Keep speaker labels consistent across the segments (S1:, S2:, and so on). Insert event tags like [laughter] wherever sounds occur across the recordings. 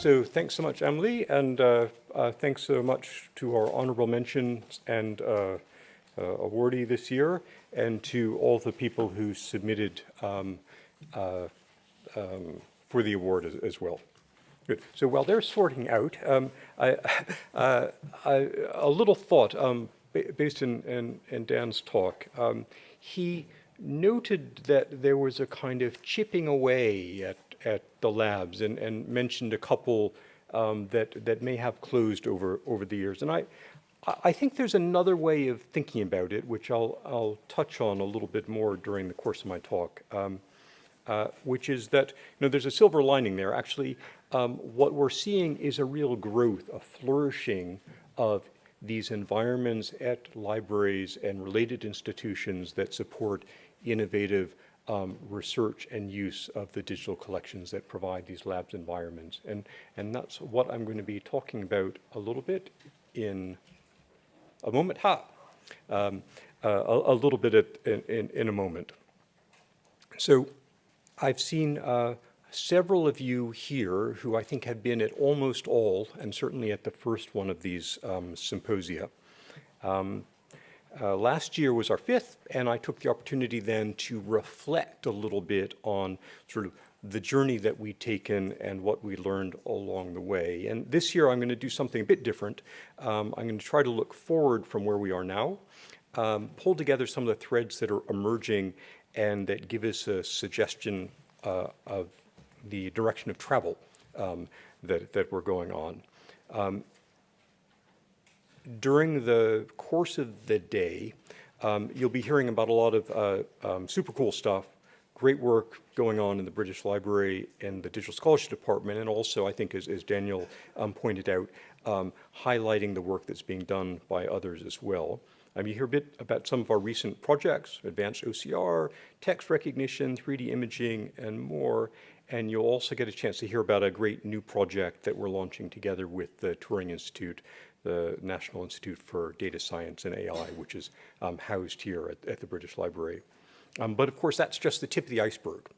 S1: so thanks so much, Emily, and uh, uh, thanks so much to our honorable mentions and uh, uh, awardee this year, and to all the people who submitted um, uh, um, for the award as, as, well. Good. So while they're sorting out, um, I, [laughs] uh, little thought um, based in, in, in, Dan's talk. Um, he noted that there was a kind of chipping away at, at the labs and, and mentioned a couple um, that, that may have closed over, over the years. And I, I think there's another way of thinking about it, which I'll, I'll touch on a little bit more during the course of my talk, um, uh, which is that, you know, there's a silver lining there. Actually, um, what we're seeing is a real growth, a flourishing of these environments at libraries and related institutions that support innovative um, research and use of the digital collections that provide these labs environments. And, and that's what I'm going to be talking about a little bit in a moment. Ha! Um, uh, a, a, little bit at, in, in, in, a moment. So I've seen uh, several of you here who I think have been at almost all, and certainly at the first one of these um, symposia. Um, uh, last year was our fifth, and I took the opportunity then to reflect a little bit on sort of the journey that we'd taken and what we learned along the way. And this year I'm going to do something a bit different. Um, I'm going to try to look forward from where we are now, um, pull together some of the threads that are emerging and that give us a suggestion uh, of the direction of travel um, that, that we're going on. During the course of the day, um, you'll be hearing about a lot of uh, um, super cool stuff, great work going on in the British Library and the Digital Scholarship Department, and also, I think, as, as Daniel um, pointed out, um, highlighting the work that's being done by others as well. Um, you hear a bit about some of our recent projects, advanced OCR, text recognition, 3D imaging, and more. And you'll also get a chance to hear about a great new project that we're launching together with the Turing Institute the National Institute for Data Science and AI, which is um, housed here at, at, the British Library. Um, but of course, that's just the tip of the iceberg.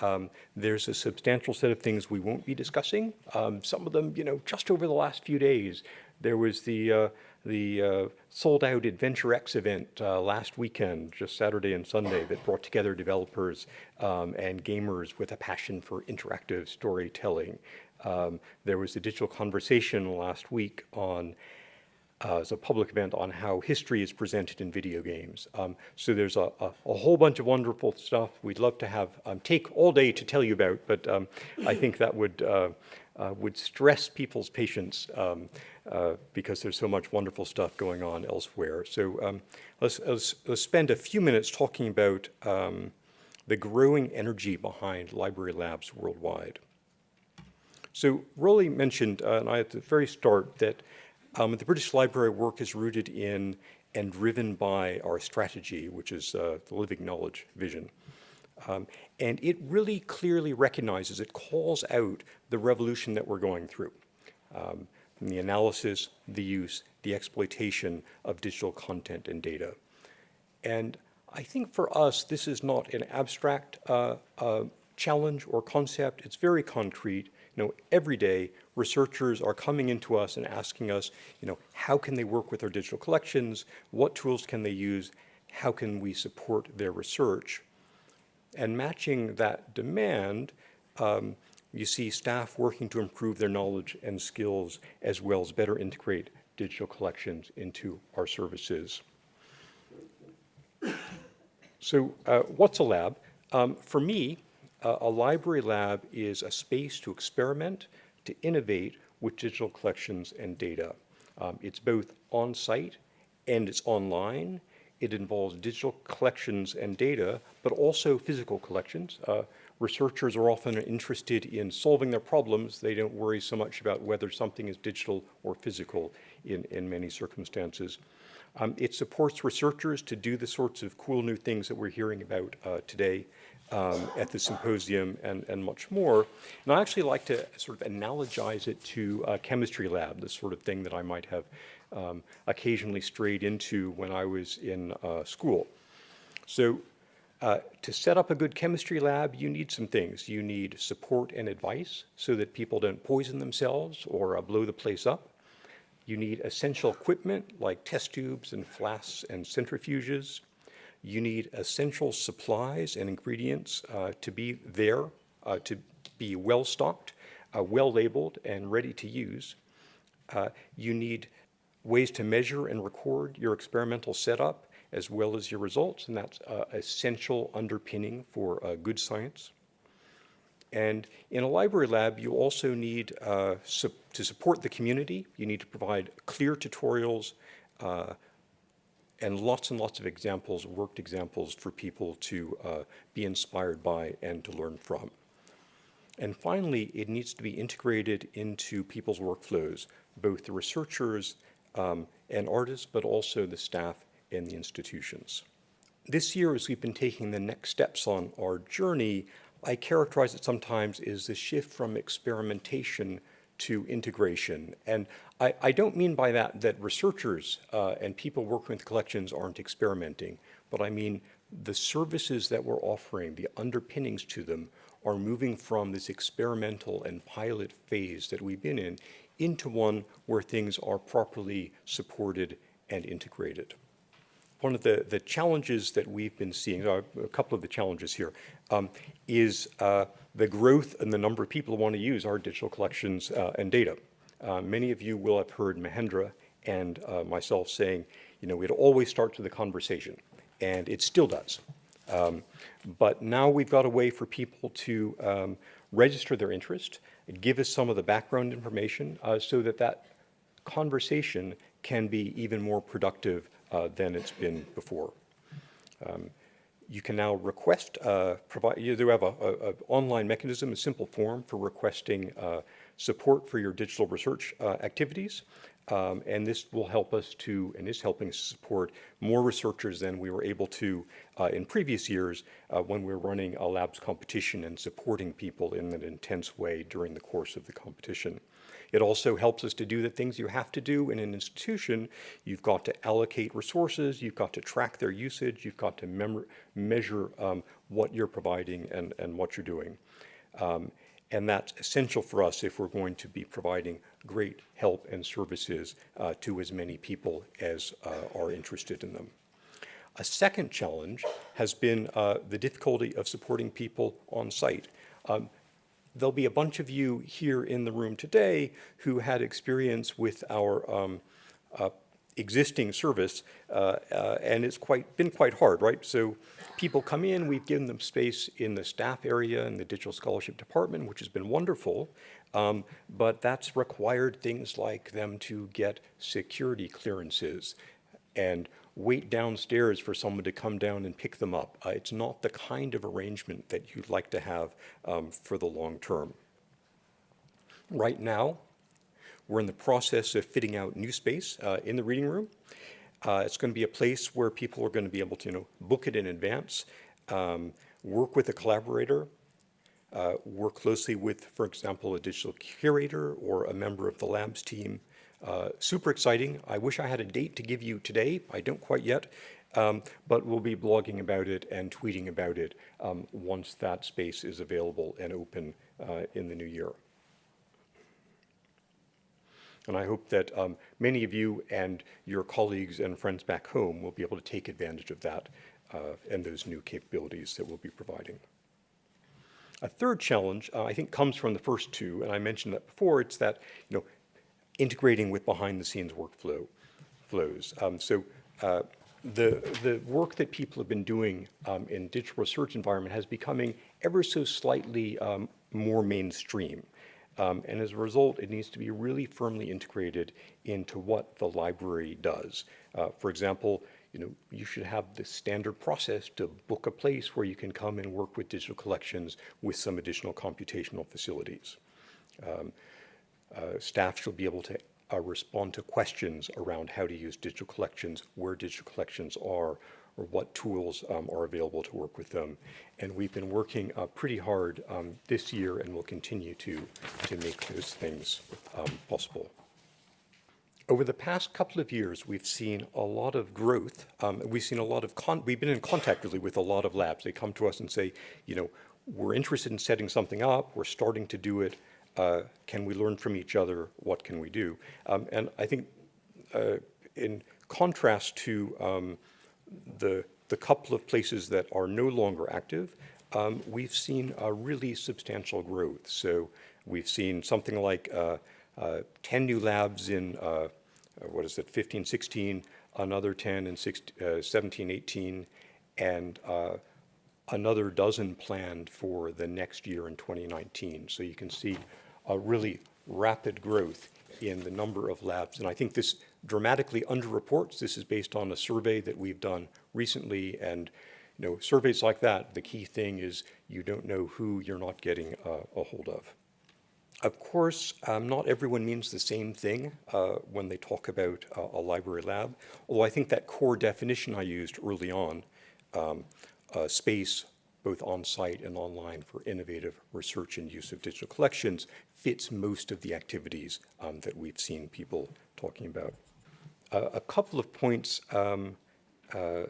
S1: Um, there's a substantial set of things we won't be discussing. Um, some of them, you know, just over the last few days, there was the uh, the uh, sold out Adventure X event uh, last weekend, just Saturday and Sunday, that brought together developers um, and gamers with a passion for interactive storytelling. Um, there was a digital conversation last week on uh, as a public event on how history is presented in video games. Um, so there's a, a, a, whole bunch of wonderful stuff we'd love to have um, take all day to tell you about, but um, I think that would uh, uh, would stress people's patience um, uh, because there's so much wonderful stuff going on elsewhere. So um, let's, let's, let's, spend a few minutes talking about um, the growing energy behind library labs worldwide. So Roly mentioned, uh, and I at the very start, that um, the British Library work is rooted in and driven by our strategy, which is uh, the living knowledge vision. Um, and it really clearly recognizes, it calls out the revolution that we're going through. Um, the analysis, the use, the exploitation of digital content and data. And I think for us, this is not an abstract uh, uh, challenge or concept. It's very concrete. You know, every day, researchers are coming into us and asking us, you know, how can they work with our digital collections? What tools can they use? How can we support their research? And matching that demand, um, you see staff working to improve their knowledge and skills as well as better integrate digital collections into our services. So uh, what's a lab? Um, for me, uh, a library lab is a space to experiment, to innovate with digital collections and data. Um, it's both on-site and it's online. It involves digital collections and data, but also physical collections. Uh, researchers are often interested in solving their problems. They don't worry so much about whether something is digital or physical in, in many circumstances. Um, it supports researchers to do the sorts of cool new things that we're hearing about uh, today um, at the symposium and, and much more. And I actually like to sort of analogize it to a chemistry lab, the sort of thing that I might have um, occasionally strayed into when I was in uh, school. So Uh, to set up a good chemistry lab, you need some things. You need support and advice so that people don't poison themselves or uh, blow the place up. You need essential equipment like test tubes and flasks and centrifuges. You need essential supplies and ingredients uh, to be there, uh, to be well stocked, uh, well labeled, and ready to use. Uh, you need ways to measure and record your experimental setup as well as your results, and that's uh, essential underpinning for uh, good science. And in a library lab, you also need uh, su to support the community. You need to provide clear tutorials uh, and lots and lots of examples, worked examples for people to uh, be inspired by and to learn from. And finally, it needs to be integrated into people's workflows, both the researchers um, and artists, but also the staff and the institutions. This year, as we've been taking the next steps on our journey, I characterize it sometimes as the shift from experimentation to integration. And I, I don't mean by that that researchers uh, and people working with collections aren't experimenting, but I mean the services that we're offering, the underpinnings to them, are moving from this experimental and pilot phase that we've been in into one where things are properly supported and integrated one of the, the challenges that we've been seeing, uh, a couple of the challenges here, um, is uh, the growth and the number of people who want to use our digital collections uh, and data. Uh, many of you will have heard Mahendra and uh, myself saying, you know, it always starts with a conversation, and it still does. Um, but now we've got a way for people to um, register their interest, give us some of the background information uh, so that that conversation can be even more productive uh, than it's been before. Um, you can now request, uh, provide, you do have an online mechanism, a simple form for requesting uh, support for your digital research uh, activities. Um, and this will help us to, and is helping us support more researchers than we were able to uh, in previous years uh, when we were running a labs competition and supporting people in an intense way during the course of the competition. It also helps us to do the things you have to do in an institution. You've got to allocate resources, you've got to track their usage, you've got to measure um, what you're providing and, and what you're doing. Um, and that's essential for us if we're going to be providing great help and services uh, to as many people as uh, are interested in them. A second challenge has been uh, the difficulty of supporting people on site. Um, there'll be a bunch of you here in the room today who had experience with our um, uh, existing service, uh, uh, and it's quite been quite hard, right? So people come in, we've given them space in the staff area in the digital scholarship department, which has been wonderful, um, but that's required things like them to get security clearances and wait downstairs for someone to come down and pick them up. Uh, it's not the kind of arrangement that you'd like to have um, for the long term. Right now, we're in the process of fitting out new space uh, in the reading room. Uh, it's going to be a place where people are going to be able to you know, book it in advance, um, work with a collaborator, uh, work closely with, for example, a digital curator or a member of the labs team uh, super exciting. I wish I had a date to give you today. I don't quite yet, um, but we'll be blogging about it and tweeting about it um, once that space is available and open uh, in the new year. And I hope that um, many of you and your colleagues and friends back home will be able to take advantage of that uh, and those new capabilities that we'll be providing. A third challenge, uh, I think, comes from the first two, and I mentioned that before. It's that, you know, integrating with behind the scenes workflow flows. Um, so uh, the, the work that people have been doing um, in digital research environment has becoming ever so slightly um, more mainstream. Um, and as a result, it needs to be really firmly integrated into what the library does. Uh, for example, you know, you should have the standard process to book a place where you can come and work with digital collections with some additional computational facilities. Um, uh, staff should be able to uh, respond to questions around how to use digital collections, where digital collections are, or what tools um, are available to work with them. And we've been working uh, pretty hard um, this year and will continue to, to make those things um, possible. Over the past couple of years, we've seen a lot of growth. Um, we've seen a lot of, we've been in contact really with a lot of labs. They come to us and say, you know, we're interested in setting something up, we're starting to do it. Uh, can we learn from each other? What can we do? Um, and I think uh, in contrast to um, the, the couple of places that are no longer active, um, we've seen a really substantial growth. So we've seen something like uh, uh, 10 new labs in, uh, uh, what is it, 15, 16, another 10 in 16, uh, 17, 18, and another dozen planned for the next year in 2019. So you can see a really rapid growth in the number of labs. And I think this dramatically underreports. This is based on a survey that we've done recently. And you know, surveys like that, the key thing is you don't know who you're not getting uh, a hold of. Of course, um, not everyone means the same thing uh, when they talk about uh, a library lab, although I think that core definition I used early on, um, space both on-site and online for innovative research and use of digital collections fits most of the activities um, that we've seen people talking about. Uh, a couple of points um, uh,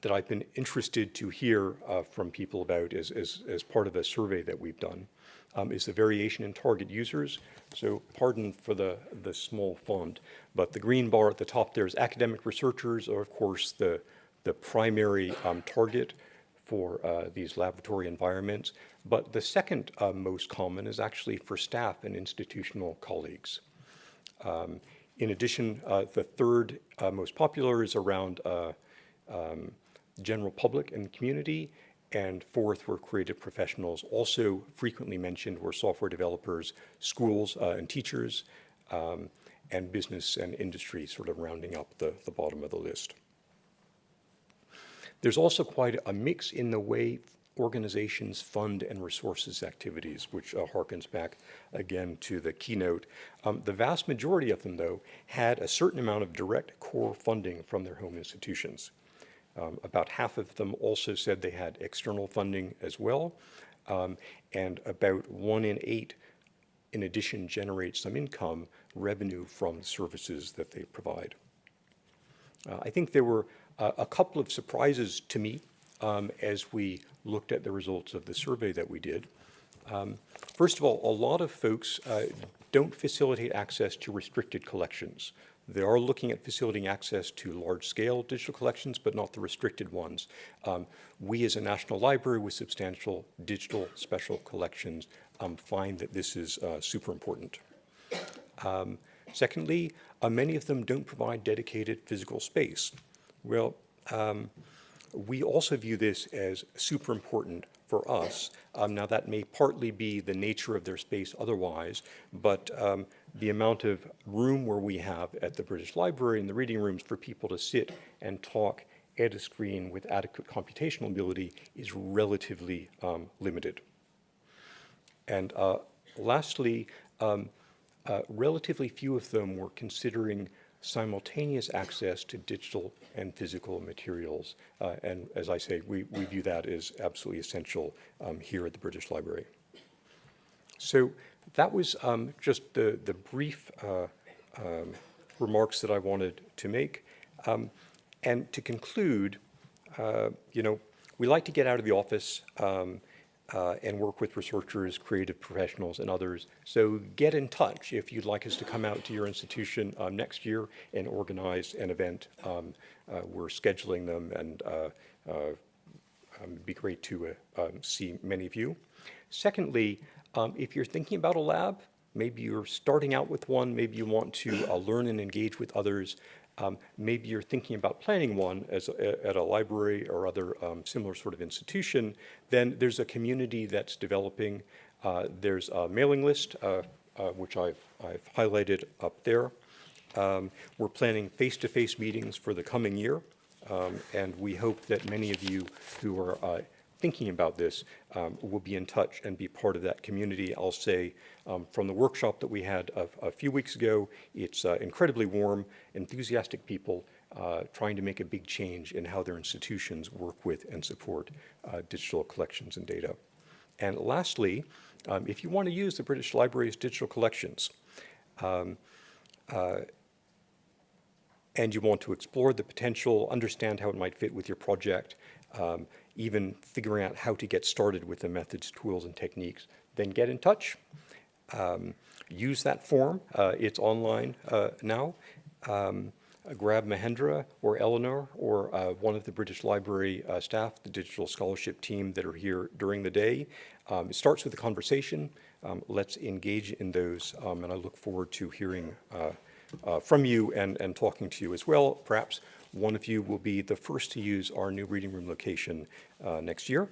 S1: that I've been interested to hear uh, from people about as, as, as, part of a survey that we've done um, is the variation in target users. So pardon for the, the small font, but the green bar at the top there is academic researchers are of course the, the primary um, target for uh, these laboratory environments. But the second uh, most common is actually for staff and institutional colleagues. Um, in addition, uh, the third uh, most popular is around uh, um, general public and community. And fourth were creative professionals. Also frequently mentioned were software developers, schools uh, and teachers, um, and business and industry sort of rounding up the, the bottom of the list. There's also quite a mix in the way organizations fund and resources activities, which uh, harkens back again to the keynote. Um, the vast majority of them, though, had a certain amount of direct core funding from their home institutions. Um, about half of them also said they had external funding as well, um, and about one in eight, in addition, generate some income revenue from services that they provide. Uh, I think there were a couple of surprises to me um, as we looked at the results of the survey that we did. Um, first of all, a lot of folks uh, don't facilitate access to restricted collections. They are looking at facilitating access to large-scale digital collections, but not the restricted ones. Um, we as a national library with substantial digital special collections um, find that this is uh, super important. Um, secondly, uh, many of them don't provide dedicated physical space. Well, um, we also view this as super important for us. Um, now that may partly be the nature of their space otherwise, but um, the amount of room where we have at the British Library in the reading rooms for people to sit and talk at a screen with adequate computational ability is relatively um, limited. And uh, lastly, um, uh, relatively few of them were considering simultaneous access to digital and physical materials. Uh, and as I say, we, we view that as absolutely essential um, here at the British Library. So that was um, just the, the brief uh, um, remarks that I wanted to make. Um, and to conclude, uh, you know, we like to get out of the office um, uh, and work with researchers, creative professionals, and others. So get in touch if you'd like us to come out to your institution um, next year and organize an event. Um, uh, we're scheduling them, and uh, uh um, it'd be great to uh, um, see many of you. Secondly, um, if you're thinking about a lab, maybe you're starting out with one, maybe you want to uh, learn and engage with others, um, maybe you're thinking about planning one as a, at a library or other um, similar sort of institution, then there's a community that's developing. Uh, there's a mailing list, uh, uh, which I've, I've highlighted up there. Um, we're planning face-to-face -face meetings for the coming year, um, and we hope that many of you who are uh, thinking about this um, will be in touch and be part of that community. I'll say um, from the workshop that we had a, a few weeks ago, it's uh, incredibly warm, enthusiastic people uh, trying to make a big change in how their institutions work with and support uh, digital collections and data. And lastly, um, if you want to use the British Library's digital collections, um, uh, and you want to explore the potential, understand how it might fit with your project, um, even figuring out how to get started with the methods, tools, and techniques, then get in touch. Um, use that form. Uh, it's online uh, now. Um, grab Mahendra or Eleanor or uh, one of the British Library uh, staff, the digital scholarship team that are here during the day. Um, it starts with a conversation. Um, let's engage in those, um, and I look forward to hearing uh, uh, from you and, and talking to you as well. Perhaps one of you will be the first to use our new reading room location uh, next year.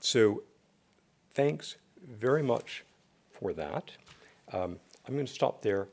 S1: So thanks very much for that. Um, I'm going to stop there.